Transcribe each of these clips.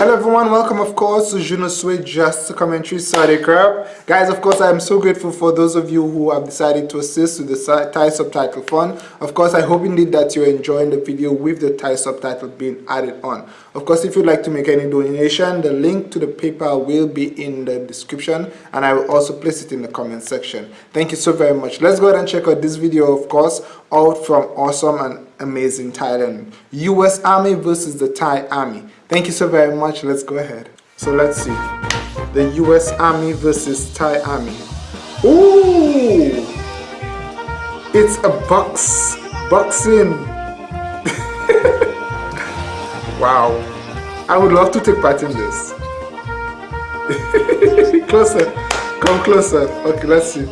Hello everyone, welcome of course to Juno Sway Just Commentary Saudi Crab. Guys, of course I am so grateful for those of you who have decided to assist with the Thai subtitle fund. Of course I hope indeed that you're enjoying the video with the Thai subtitle being added on. Of course if you'd like to make any donation, the link to the PayPal will be in the description and I will also place it in the comment section. Thank you so very much. Let's go ahead and check out this video of course out from awesome and amazing Thailand. US Army versus the Thai Army. Thank you so very much. Let's go ahead. So let's see. The US Army versus Thai Army. Ooh! It's a box. Boxing. wow. I would love to take part in this. closer. Come closer. Okay, let's see.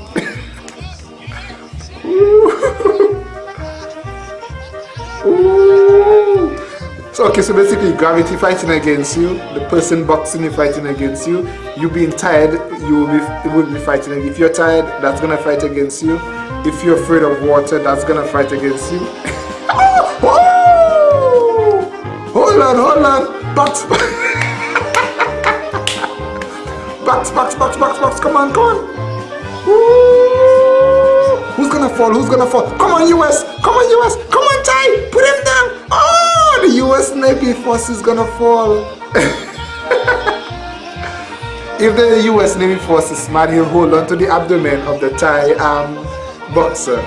So okay, so basically gravity fighting against you, the person boxing you fighting against you, you being tired, you will be it will be fighting. If you're tired, that's gonna fight against you. If you're afraid of water, that's gonna fight against you. oh! Hold on, hold on. Box box, box, box, box, box, come on, come on. Who's gonna fall? Who's gonna fall? Come on, US! Come on, US! Come on, Thai! Put! Oh! the US Navy force is gonna fall. if the US Navy force is smart, he'll hold on to the abdomen of the Thai um, boxer.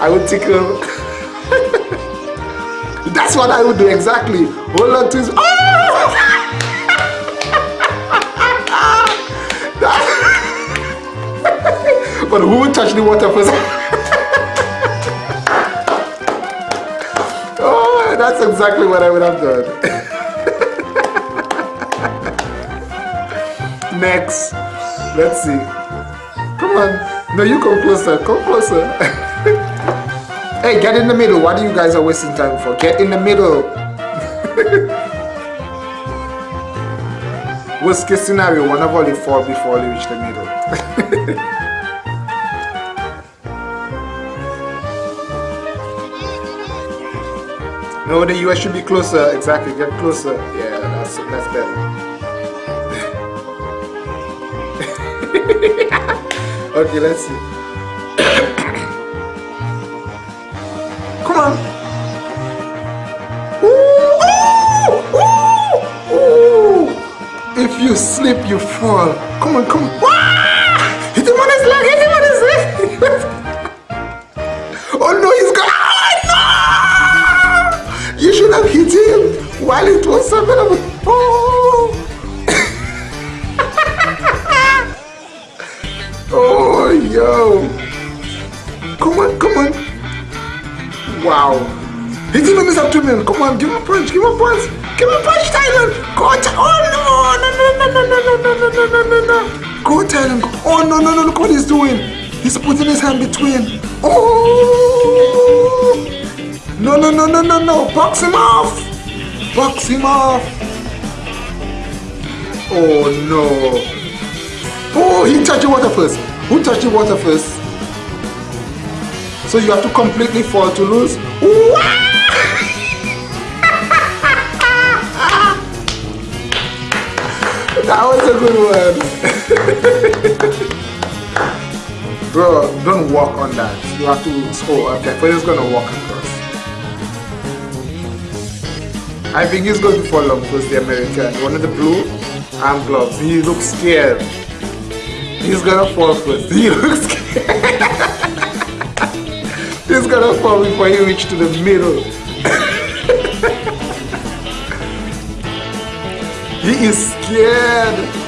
I would tickle. That's what I would do exactly. Hold on to his. Oh! but who would touch the water first? That's exactly what I would have done. Next. Let's see. Come on. No, you come closer. Come closer. hey, get in the middle. What are you guys are wasting time for? Get in the middle. Worst case scenario, one of the fall before they reach the middle. No, the US should be closer. Exactly, get closer. Yeah, that's that's better. okay, let's see. Come on. Ooh, ooh, ooh. If you slip, you fall. Come on, come on. While it was available. Oh! oh, yo. Come on, come on. Wow. Hit him on his abdomen. Come on, give him a punch, give him a punch. Give him a punch, Thailand. Go, oh, no, no, no, no, no, no, no, no, no, no, no. Go, Thailand. Oh, no, no, no, look what he's doing. He's putting his hand between. Oh! No, no, no, no, no, no. Box him off. Box him off. Oh, no. Oh, he touched the water first. Who touched the water first? So you have to completely fall to lose? that was a good one. Bro, don't walk on that. You have to, oh, okay, but it's gonna walk across. I think he's going to fall off because the American, one of the blue arm gloves, he looks scared. He's gonna fall first. He looks scared. he's gonna fall before he reach to the middle. he is scared.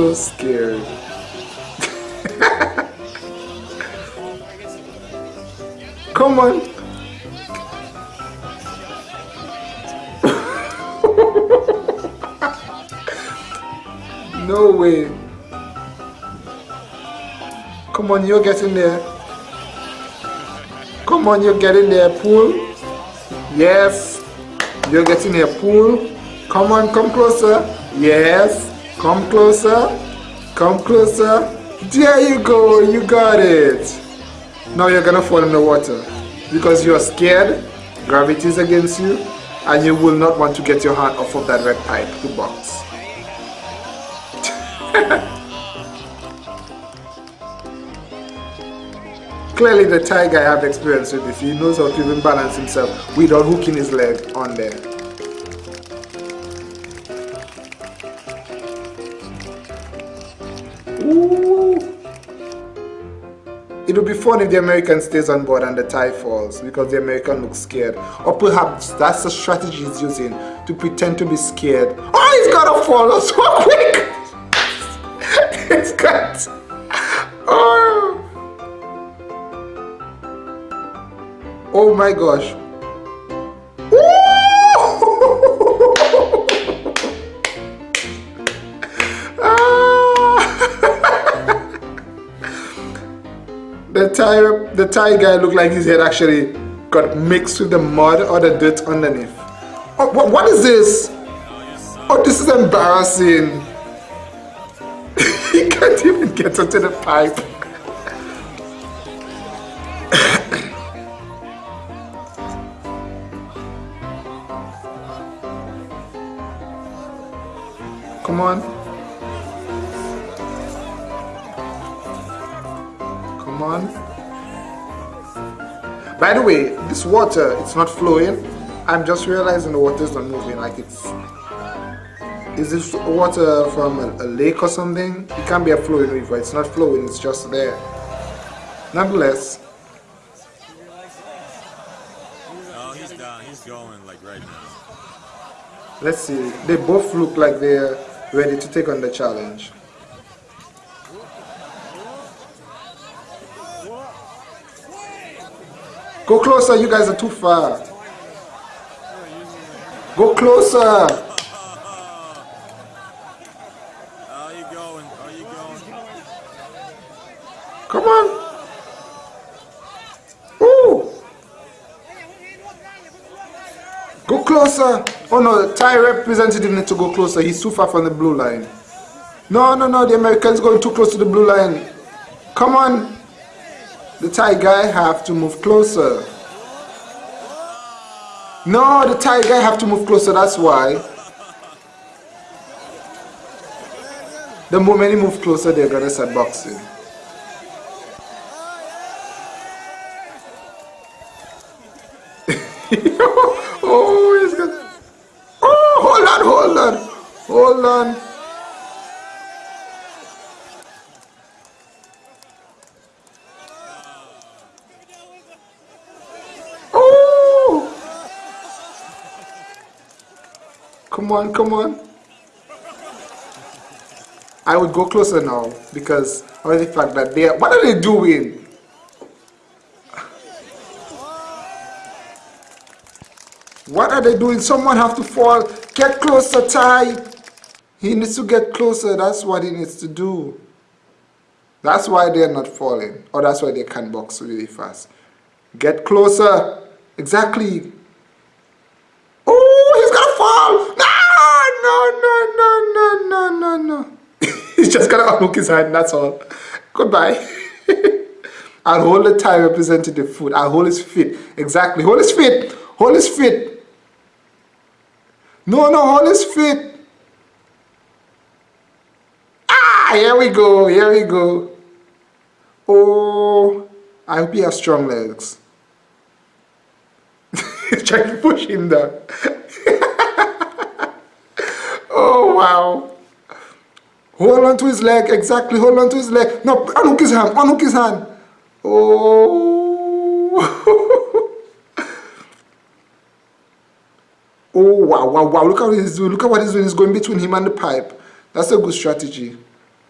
So scared. Come on. no way. Come on, you're getting there. Come on, you're getting there. Pull. Yes. You're getting there. Pull. Come on, come closer. Yes. Come closer. Come closer. There you go. You got it. Now you're gonna fall in the water because you're scared. Gravity is against you, and you will not want to get your hand off of that red pipe to box. Clearly the Thai guy have experience with this. He knows how to even balance himself without hooking his leg on there. Ooh. It would be fun if the American stays on board and the Thai falls because the American looks scared. Or perhaps that's the strategy he's using to pretend to be scared. Oh, he's gotta fall so quick! it's got... Oh! Oh my gosh. The Thai guy looked like his head actually got mixed with the mud or the dirt underneath. Oh, what, what is this? Oh, this is embarrassing. he can't even get into the pipe. Come on. Come on. By the way, this water, it's not flowing. I'm just realizing the water is not moving. Like it's... Is this water from a, a lake or something? It can't be a flowing river. It's not flowing. It's just there. Nonetheless, he's down. He's going like right now. let's see. They both look like they're ready to take on the challenge. Go closer, you guys are too far. Go closer. Are you going? Are you going? Come on. Ooh. Go closer. Oh no, the Thai representative needs to go closer. He's too far from the blue line. No, no, no, the American's going too close to the blue line. Come on. The Thai guy have to move closer. No, the Thai guy have to move closer, that's why. The moment he move closer, they're gonna start boxing. oh. Oh, hold on, hold on, hold on. Come on, come on. I would go closer now because of the fact that they are. What are they doing? What are they doing? Someone have to fall. Get closer, Ty. He needs to get closer. That's what he needs to do. That's why they're not falling. Or that's why they can box really fast. Get closer. Exactly. Oh, he's gonna fall. No, no, no, he's just gonna unhook his hand. That's all. Goodbye. I'll hold the Thai representative foot. I'll hold his feet. Exactly. Hold his feet. Hold his feet. No, no, hold his feet. Ah, here we go. Here we go. Oh, I hope he has strong legs. He's trying to push him down. oh, wow. Hold on to his leg. Exactly. Hold on to his leg. No, unhook his hand. Unhook his hand. Oh. oh, wow, wow, wow. Look how he's doing. Look at what he's doing. He's going between him and the pipe. That's a good strategy.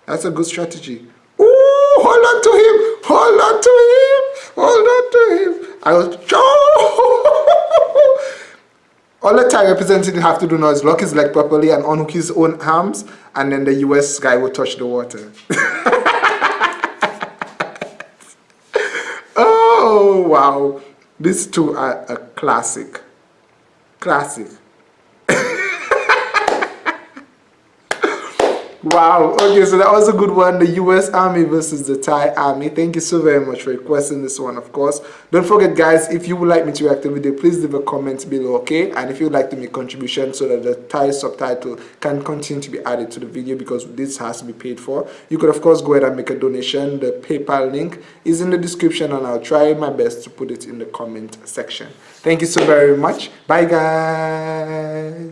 That's a good strategy. Oh, hold on to him. Hold on to him. Hold on to him. I was... Oh. All the Thai representative have to do now is lock his leg properly and unhook his own arms and then the US guy will touch the water. oh, wow. These two are a classic. Classic. Wow. Okay, so that was a good one. The U.S. Army versus the Thai Army. Thank you so very much for requesting this one, of course. Don't forget, guys, if you would like me to react to the video, please leave a comment below, okay? And if you would like to make contribution so that the Thai subtitle can continue to be added to the video because this has to be paid for, you could, of course, go ahead and make a donation. The PayPal link is in the description and I'll try my best to put it in the comment section. Thank you so very much. Bye, guys.